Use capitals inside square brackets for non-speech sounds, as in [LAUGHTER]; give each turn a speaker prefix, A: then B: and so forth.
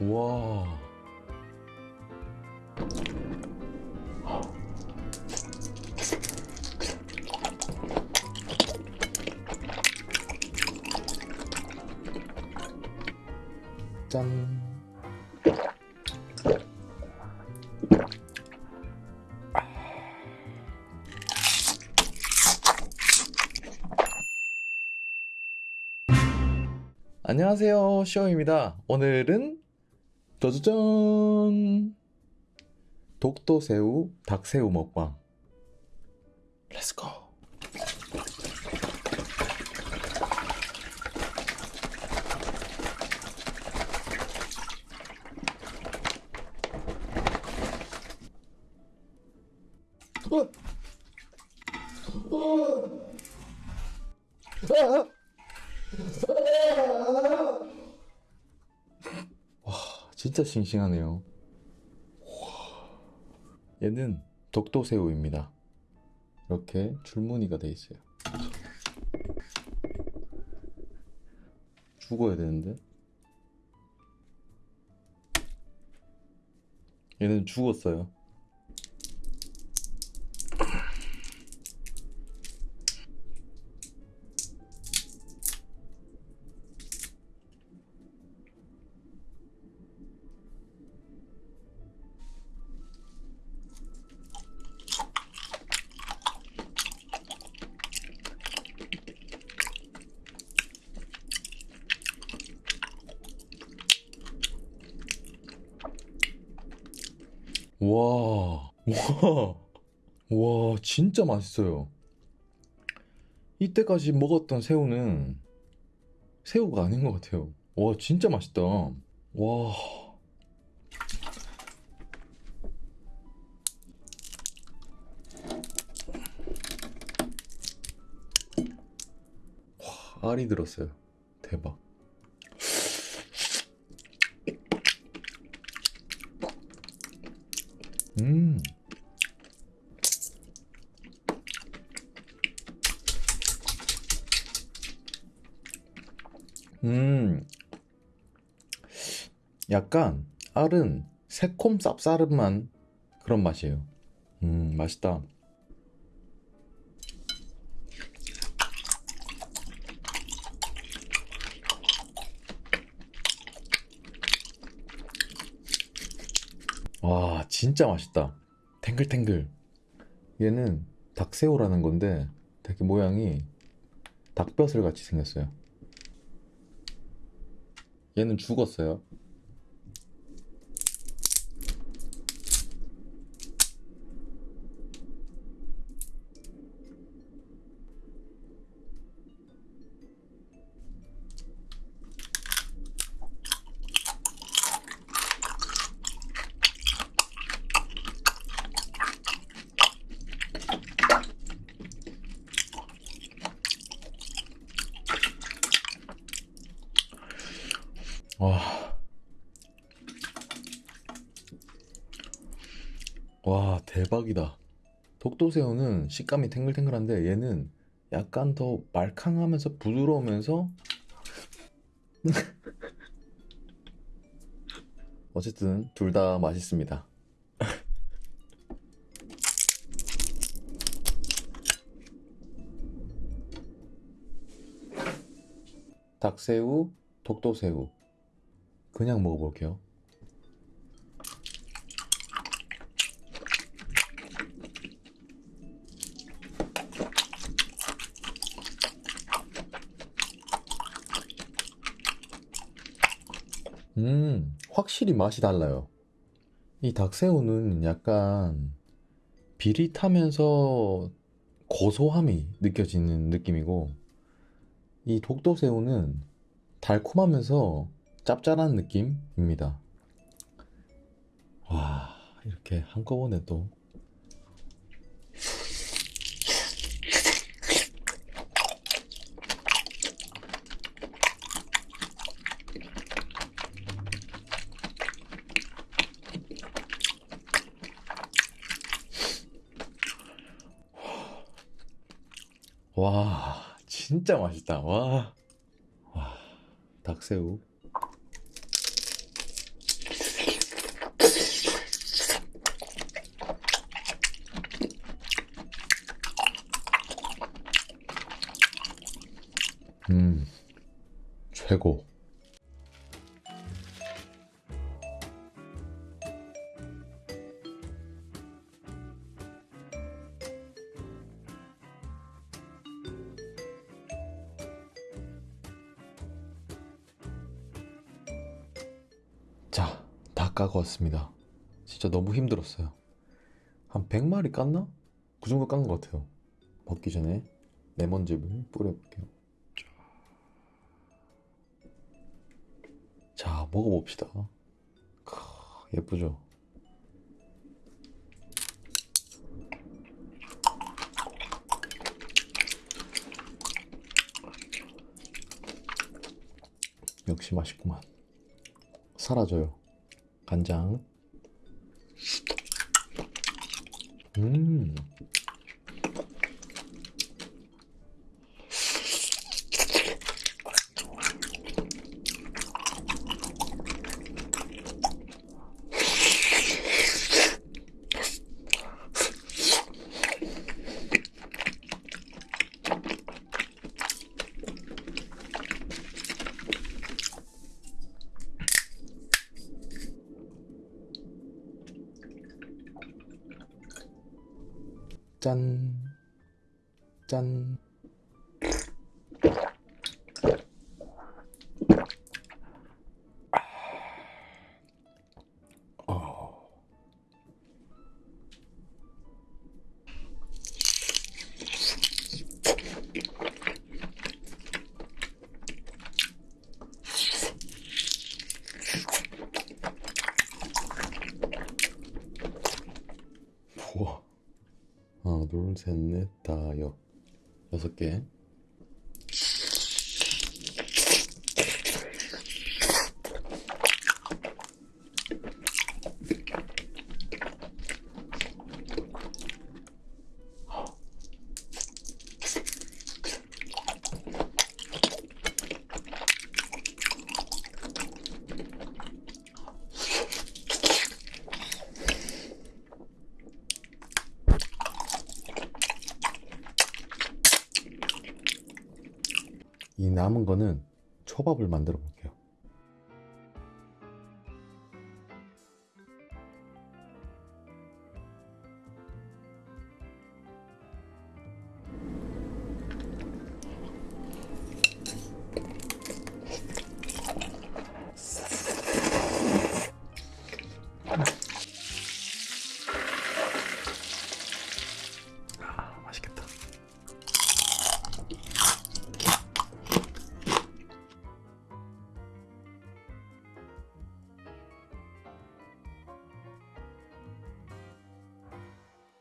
A: 와. 짠. 안녕하세요, 쇼입니다. 오늘은 짜자잔! 독도새우, 닭새우 먹방. 렛츠고! 진짜 싱싱하네요. 얘는 독도새우입니다. 이렇게 줄무늬가 돼 있어요. 죽어야 되는데? 얘는 죽었어요. 와, 와, 와, 진짜 맛있어요. 이때까지 먹었던 새우는 새우가 아닌 것 같아요. 와, 진짜 맛있다. 와. 와, 알이 들었어요. 대박. 음. 음. 약간 알은 새콤 쌉싸름한 그런 맛이에요. 음, 맛있다. 와, 진짜 맛있다. 탱글탱글. 얘는 닭새우라는 건데 되게 모양이 닭벼슬 같이 생겼어요. 얘는 죽었어요. 와. 와, 대박이다. 독도새우는 식감이 탱글탱글한데 얘는 약간 더 말캉하면서 부드러우면서 [LAUGHS] 어쨌든 둘 다 맛있습니다. [LAUGHS] 닭새우, 독도새우. 그냥 먹어볼게요. 음, 확실히 맛이 달라요. 이 닭새우는 약간 비릿하면서 고소함이 느껴지는 느낌이고, 이 독도새우는 달콤하면서 짭짤한 느낌입니다. 와 이렇게 한꺼번에 또 와 진짜 맛있다. 와, 와 닭새우. 음, 최고. 자, 다 까고 왔습니다. 진짜 너무 힘들었어요. 한 100마리 깠나? 그 정도 깐 것 같아요. 먹기 전에 레몬즙을 뿌려볼게요. 자, 먹어봅시다. 크, 예쁘죠? 역시 맛있구만. 사라져요. 간장. 음. 짠. 짠. 둘, 셋, 넷, 다, 여. 여섯 개. 남은 거는 초밥을 만들어.